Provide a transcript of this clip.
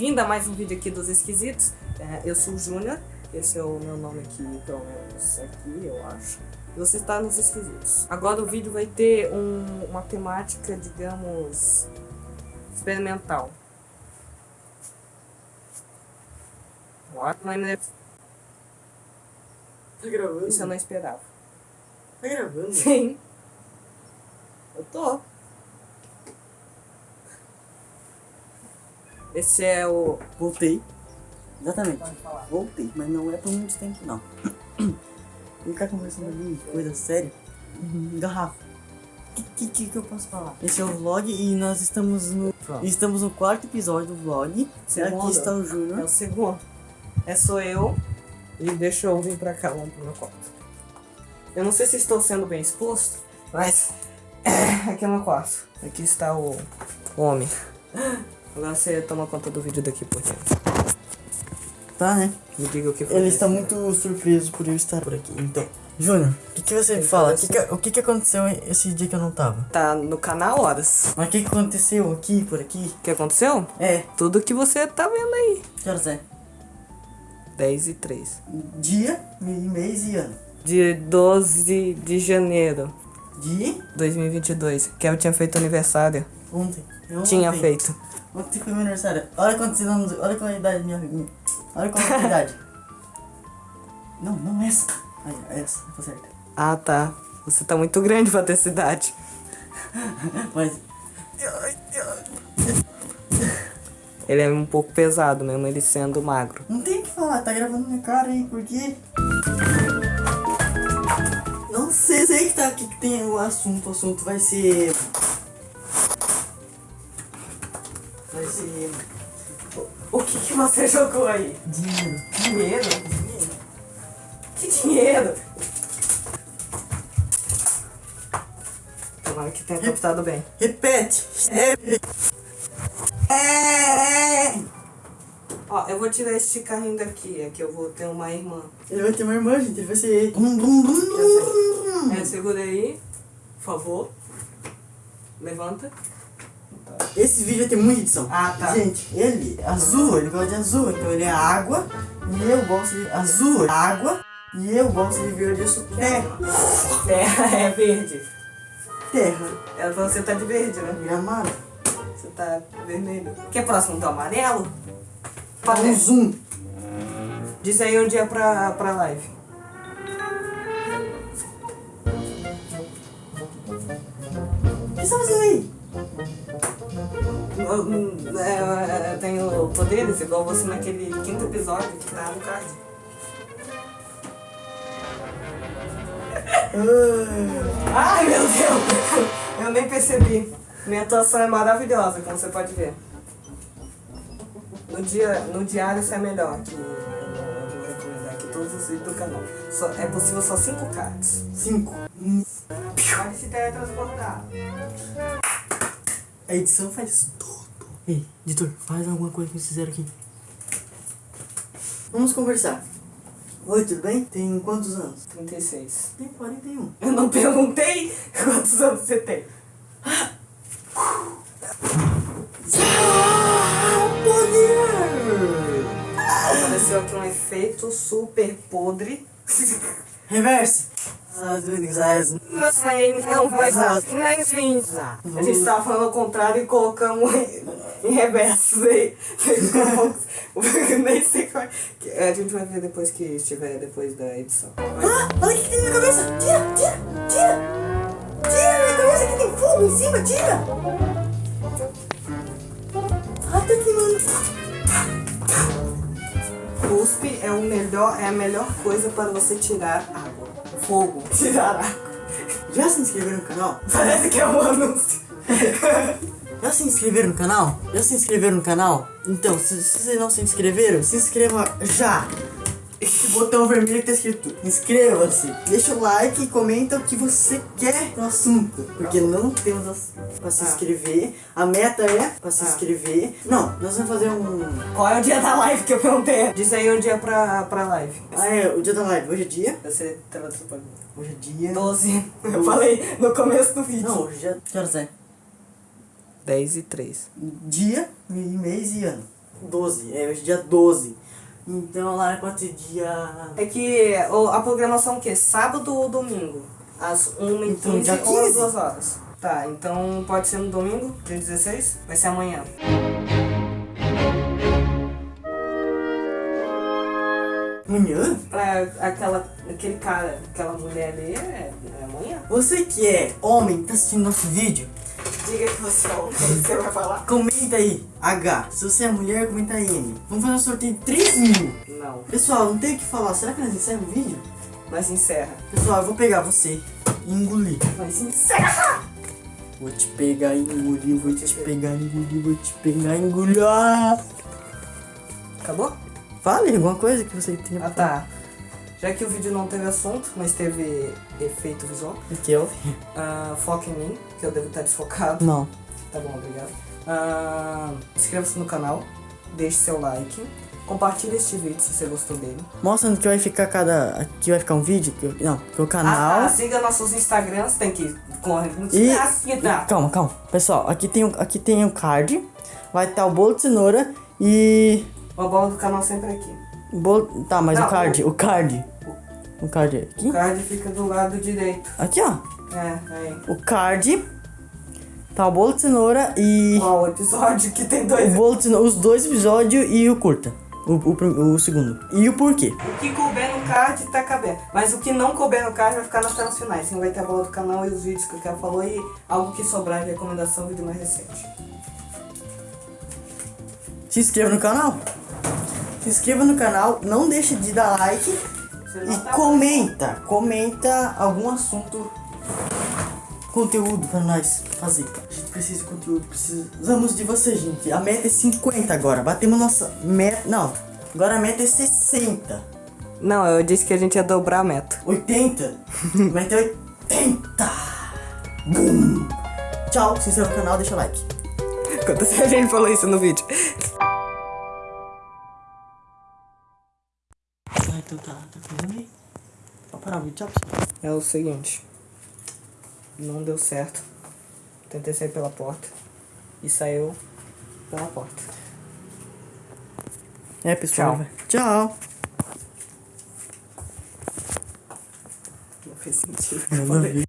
bem-vindo a mais um vídeo aqui dos Esquisitos. É, eu sou o Júnior, esse é o meu nome aqui, pelo menos aqui, eu acho. E você está nos Esquisitos. Agora o vídeo vai ter um, uma temática, digamos, experimental. What? Tá gravando? Isso eu não esperava. Tá gravando? Sim. Eu tô. Esse é o. Voltei. Exatamente. Voltei, mas não é por muito tempo não. Ele tá conversando ali, coisa séria. Garrafa. O que, que, que eu posso falar? Esse é o vlog e nós estamos no. Pronto. Estamos no quarto episódio do vlog. Segundo. Aqui está o É o Júnior. segundo. É sou eu. E deixa eu vir pra cá, vamos pro meu quarto. Eu não sei se estou sendo bem exposto, mas. Aqui é o meu quarto. Aqui está o homem. Agora você toma conta do vídeo daqui por dentro. Tá, né? Me diga o que foi. Ele está muito surpreso por eu estar por aqui. Então, Júnior, o que, que você Ele fala? O parece- que, que, o que, que aconteceu esse dia que eu não tava? Tá no canal Horas. Mas o que, que aconteceu aqui, por aqui? O que aconteceu? É, Tudo que você tá vendo aí. que horas é? 10 e 3. Dia, mês e ano. De 12 de janeiro De de 2022. Que eu tinha feito aniversário. ontem. Eu Tinha ontem. feito. Ontem foi meu aniversário. Olha quantos anos. Olha qual é a idade minha minha. Olha qual é a idade. Não, não essa. Aí, essa, tá certo. Ah, tá. Você tá muito grande pra ter essa idade. Mas. Ele é um pouco pesado mesmo, ele sendo magro. Não tem o que falar, tá gravando minha cara aí, por quê? Não sei, sei que tá aqui que tem o assunto. O assunto vai ser. O que, que você jogou aí? Dinheiro. Dinheiro? Dinheiro. Que dinheiro? Tomara que tenha captado bem. Repete! Repete! É. Ó, eu vou tirar esse carrinho daqui, é que eu vou ter uma irmã. Ele vai ter uma irmã, gente. Ele vai ser. Dum, dum, dum. É, segura aí, por favor. Levanta. Esse vídeo vai ter muita edição. Ah, tá. Gente, ele é azul, ele gosta de azul, então ele é água e eu gosto de azul, é água e eu gosto de verde, eu sou terra. Terra é verde. Terra, É, Você tá de verde, né? gramado. Você tá vermelho. Quer próximo do amarelo? Dá um zoom. Diz aí um dia pra, pra live. O que você tá fazendo aí? Eu, hum, é, eu tenho poderes igual você naquele quinto episódio que tá no card. Ah, Ai meu Deus! Eu nem percebi. Minha atuação é maravilhosa, como você pode ver. No, dia, no diário isso é melhor que eu vou recomendar aqui todos os vídeos do canal. Só, é possível só 5 cards. cinco. Hum, Pode se teletransportar. A edição faz tudo. Ei, editor, faz alguma coisa que vocês fizeram aqui. Vamos conversar. Oi, tudo bem? Tem quantos anos? 36. Tem 41. Eu não perguntei quantos anos você tem. Ah, poder! Apareceu aqui um efeito super podre. Reverse. A gente tava falando ao contrário e colocamos em, em reverso. Nem sei é. Que A gente vai ver depois que estiver depois da edição. Ah, olha o que tem na minha cabeça! Tira, tira, tira! Tira na minha cabeça que tem fogo em cima, tira! Ai, tá queimando. Cuspe é, o melhor, é a melhor coisa para você tirar água. Fogo. Água. Já se inscreveram no canal? Parece que é um anúncio. Já se inscreveram no canal? Já se inscreveram no canal? Então, se, se vocês não se inscreveram, se inscreva já! Esse botão vermelho que tá escrito inscreva-se. Deixa o like e comenta o que você quer no assunto. Porque não temos as- pra se Ah. inscrever. A meta é pra se Ah. inscrever. Não, nós vamos fazer um. Qual é o dia da live que eu perguntei? Diz aí um dia pra, pra live. Ah, é, o dia da live. Hoje é dia. Você teletransporta. Hoje é dia. 12. Eu falei no começo do vídeo. Não, hoje é. Que horas é? 10 e 3. Dia, mês e ano. 12. É hoje é dia 12. Então lá pode ser dia. É que a programação é o quê? Sábado ou domingo? Às 1 e Então, 15 dia ou às 15. 2 horas. Tá, então pode ser no domingo, dia 16? Vai ser amanhã. Amanhã? É, aquela, aquele cara, aquela mulher ali é, é amanhã. Você que é homem, tá assistindo nosso vídeo, Diga que você é homem, você vai falar? comenta aí, H. Se você é mulher, comenta aí, M. Vamos fazer um sorteio de 3 mil. Não, Pessoal, não tem o que falar. Será que nós encerramos o vídeo? mas encerra. Pessoal, eu vou pegar você e engolir. Mas encerra! Vou te pegar e engolir, vou te pegar e engolir, vou te pegar e engolir. Ah! Acabou? Fale alguma coisa que você tenha Ah tá. Já que o vídeo não teve assunto, mas teve efeito visual, que eu? ah, foca em mim, que eu devo estar desfocado. Não. Tá bom, obrigado. Ah, Inscreva-se no canal, deixe seu like, compartilhe este vídeo se você gostou dele. Mostrando que vai ficar cada. Aqui vai ficar um vídeo. Que não, que o Ah, canal. tá, siga nossos Instagrams, tem que correr. E- Ah, sim, tá. Calma, calma. Pessoal, aqui tem, o- aqui tem o card. Vai estar o bolo de cenoura e. O bola do canal sempre aqui. O Bolo. Tá, mas Não, o card. O card. O card é O aqui? card fica do lado direito. Aqui, ó. É, aí. O card. Tá o bolo de cenoura e. Qual o episódio que tem O dois? bolo de cenoura, os dois episódios e o curta. O, o, o segundo. E o porquê? O que couber no card tá cabendo. Mas o que não couber no card vai ficar nas telas finais. Assim vai ter a bola do canal e os vídeos que o cara falou e algo que sobrar de recomendação, vídeo mais recente. Se inscreva no canal. Se inscreva no canal, não deixe de dar like e tá- comenta. Comenta algum assunto, conteúdo pra nós fazer. A gente precisa de conteúdo, precisamos de você, gente. A meta é 50 agora. Batemos nossa meta. Não, agora a meta é 60. Não, eu disse que a gente ia dobrar a meta. 80. meta é 80. Bum. Tchau, se inscreva no canal, deixa o like. Quantas vezes a gente falou isso no vídeo? Então tá, tá fazendo aí. Pode parar o vídeo, tchau. pessoal. É o seguinte. Não deu certo. Tentei sair pela porta. E saiu pela porta. É, pessoal. Tchau. Tchau. Não fez sentido. A ver.